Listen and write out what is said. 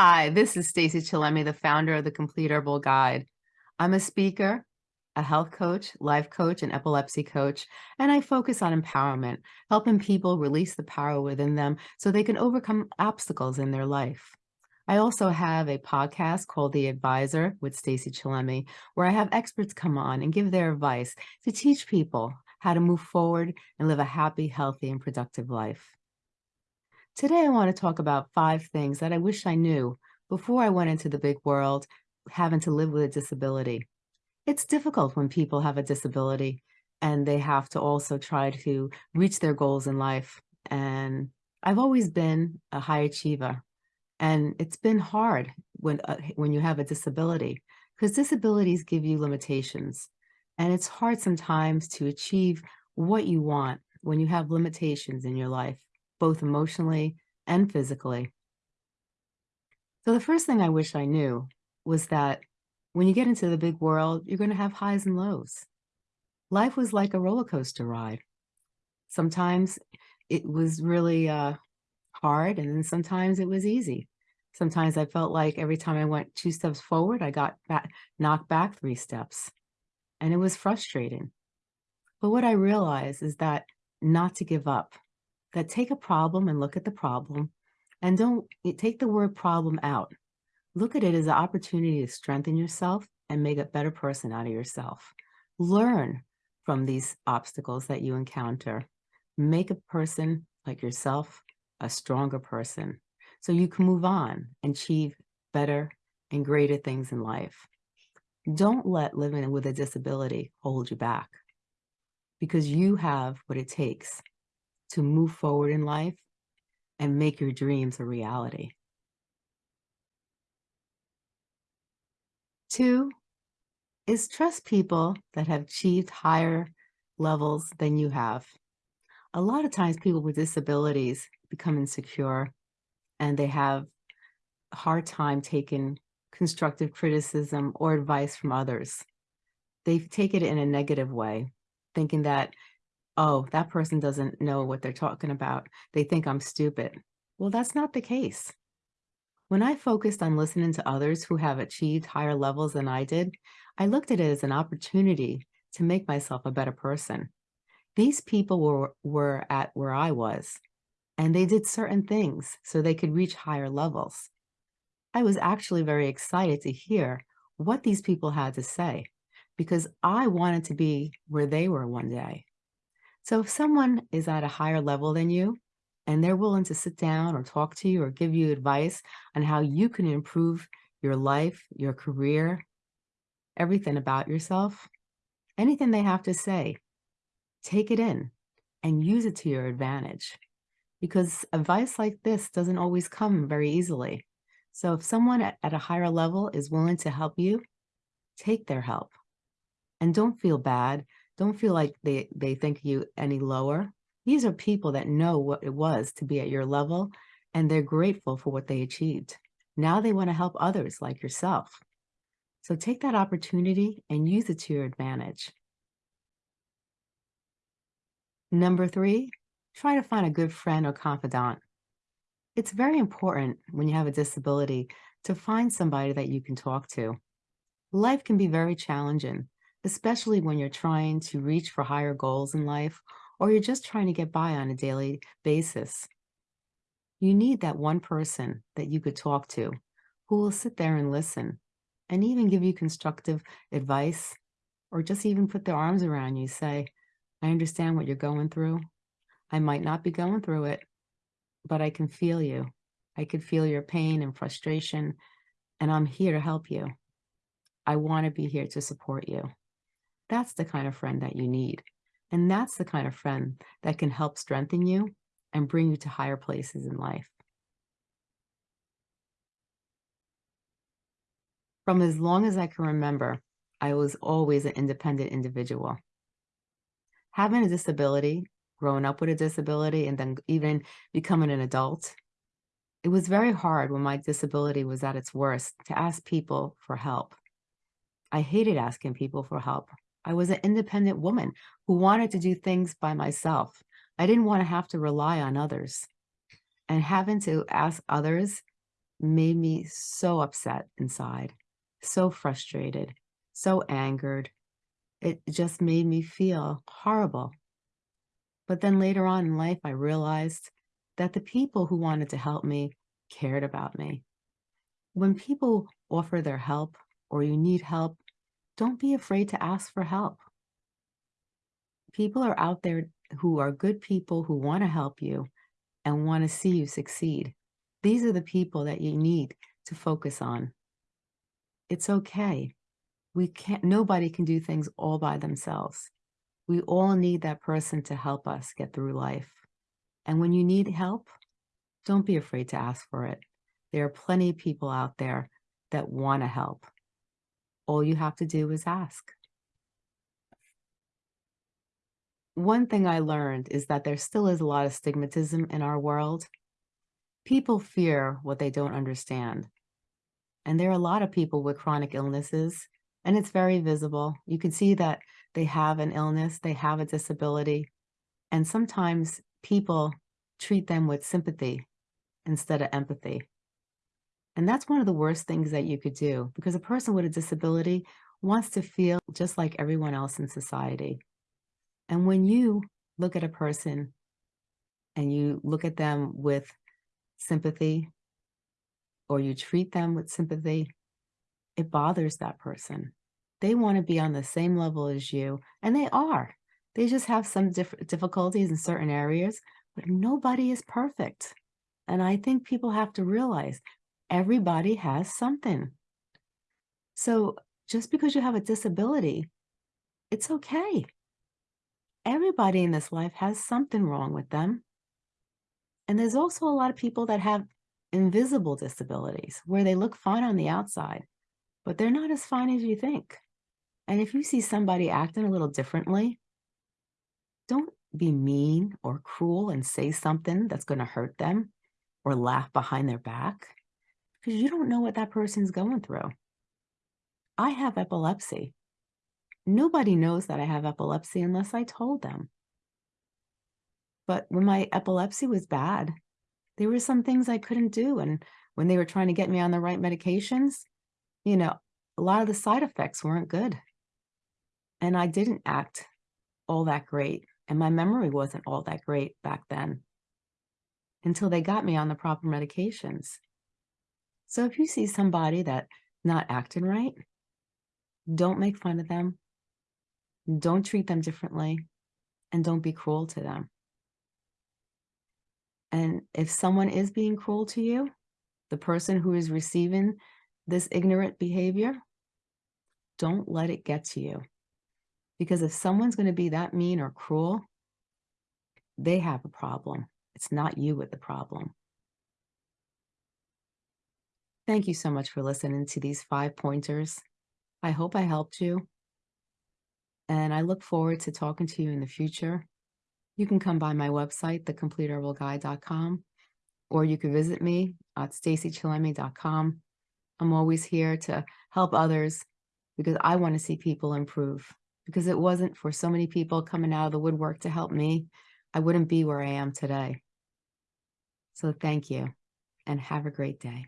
Hi, this is Stacy Chillemi, the founder of the Complete Herbal Guide. I'm a speaker, a health coach, life coach, and epilepsy coach, and I focus on empowerment, helping people release the power within them so they can overcome obstacles in their life. I also have a podcast called The Advisor with Stacy Chillemi, where I have experts come on and give their advice to teach people how to move forward and live a happy, healthy, and productive life. Today, I want to talk about five things that I wish I knew before I went into the big world having to live with a disability. It's difficult when people have a disability and they have to also try to reach their goals in life. And I've always been a high achiever. And it's been hard when, uh, when you have a disability because disabilities give you limitations. And it's hard sometimes to achieve what you want when you have limitations in your life both emotionally and physically. So the first thing I wish I knew was that when you get into the big world, you're going to have highs and lows. Life was like a roller coaster ride. Sometimes it was really uh, hard, and then sometimes it was easy. Sometimes I felt like every time I went two steps forward, I got back, knocked back three steps, and it was frustrating. But what I realized is that not to give up, that take a problem and look at the problem and don't eh, take the word problem out. Look at it as an opportunity to strengthen yourself and make a better person out of yourself. Learn from these obstacles that you encounter. Make a person like yourself a stronger person so you can move on and achieve better and greater things in life. Don't let living with a disability hold you back because you have what it takes to move forward in life and make your dreams a reality. Two is trust people that have achieved higher levels than you have. A lot of times people with disabilities become insecure and they have a hard time taking constructive criticism or advice from others. They take it in a negative way, thinking that oh, that person doesn't know what they're talking about. They think I'm stupid. Well, that's not the case. When I focused on listening to others who have achieved higher levels than I did, I looked at it as an opportunity to make myself a better person. These people were, were at where I was, and they did certain things so they could reach higher levels. I was actually very excited to hear what these people had to say because I wanted to be where they were one day. So if someone is at a higher level than you and they're willing to sit down or talk to you or give you advice on how you can improve your life, your career, everything about yourself, anything they have to say, take it in and use it to your advantage because advice like this doesn't always come very easily. So if someone at, at a higher level is willing to help you, take their help and don't feel bad don't feel like they, they think you any lower. These are people that know what it was to be at your level and they're grateful for what they achieved. Now they want to help others like yourself. So take that opportunity and use it to your advantage. Number three, try to find a good friend or confidant. It's very important when you have a disability to find somebody that you can talk to. Life can be very challenging especially when you're trying to reach for higher goals in life or you're just trying to get by on a daily basis. You need that one person that you could talk to who will sit there and listen and even give you constructive advice or just even put their arms around you, say, I understand what you're going through. I might not be going through it, but I can feel you. I can feel your pain and frustration, and I'm here to help you. I want to be here to support you. That's the kind of friend that you need. And that's the kind of friend that can help strengthen you and bring you to higher places in life. From as long as I can remember, I was always an independent individual. Having a disability, growing up with a disability, and then even becoming an adult, it was very hard when my disability was at its worst to ask people for help. I hated asking people for help. I was an independent woman who wanted to do things by myself. I didn't want to have to rely on others. And having to ask others made me so upset inside, so frustrated, so angered. It just made me feel horrible. But then later on in life, I realized that the people who wanted to help me cared about me. When people offer their help or you need help, don't be afraid to ask for help. People are out there who are good people who want to help you and want to see you succeed. These are the people that you need to focus on. It's okay. We can't, nobody can do things all by themselves. We all need that person to help us get through life. And when you need help, don't be afraid to ask for it. There are plenty of people out there that want to help. All you have to do is ask. One thing I learned is that there still is a lot of stigmatism in our world. People fear what they don't understand. And there are a lot of people with chronic illnesses, and it's very visible. You can see that they have an illness, they have a disability, and sometimes people treat them with sympathy instead of empathy. And that's one of the worst things that you could do because a person with a disability wants to feel just like everyone else in society. And when you look at a person and you look at them with sympathy or you treat them with sympathy, it bothers that person. They want to be on the same level as you, and they are. They just have some diff difficulties in certain areas, but nobody is perfect. And I think people have to realize everybody has something. So just because you have a disability, it's okay. Everybody in this life has something wrong with them. And there's also a lot of people that have invisible disabilities where they look fine on the outside, but they're not as fine as you think. And if you see somebody acting a little differently, don't be mean or cruel and say something that's going to hurt them or laugh behind their back because you don't know what that person's going through. I have epilepsy. Nobody knows that I have epilepsy unless I told them. But when my epilepsy was bad, there were some things I couldn't do. And when they were trying to get me on the right medications, you know, a lot of the side effects weren't good. And I didn't act all that great. And my memory wasn't all that great back then until they got me on the proper medications. So if you see somebody that not acting right, don't make fun of them. Don't treat them differently and don't be cruel to them. And if someone is being cruel to you, the person who is receiving this ignorant behavior, don't let it get to you. Because if someone's going to be that mean or cruel, they have a problem. It's not you with the problem. Thank you so much for listening to these five pointers. I hope I helped you. And I look forward to talking to you in the future. You can come by my website, thecompleteherbalguide.com, or you can visit me at stacychillemi.com. I'm always here to help others because I want to see people improve. Because it wasn't for so many people coming out of the woodwork to help me, I wouldn't be where I am today. So thank you and have a great day.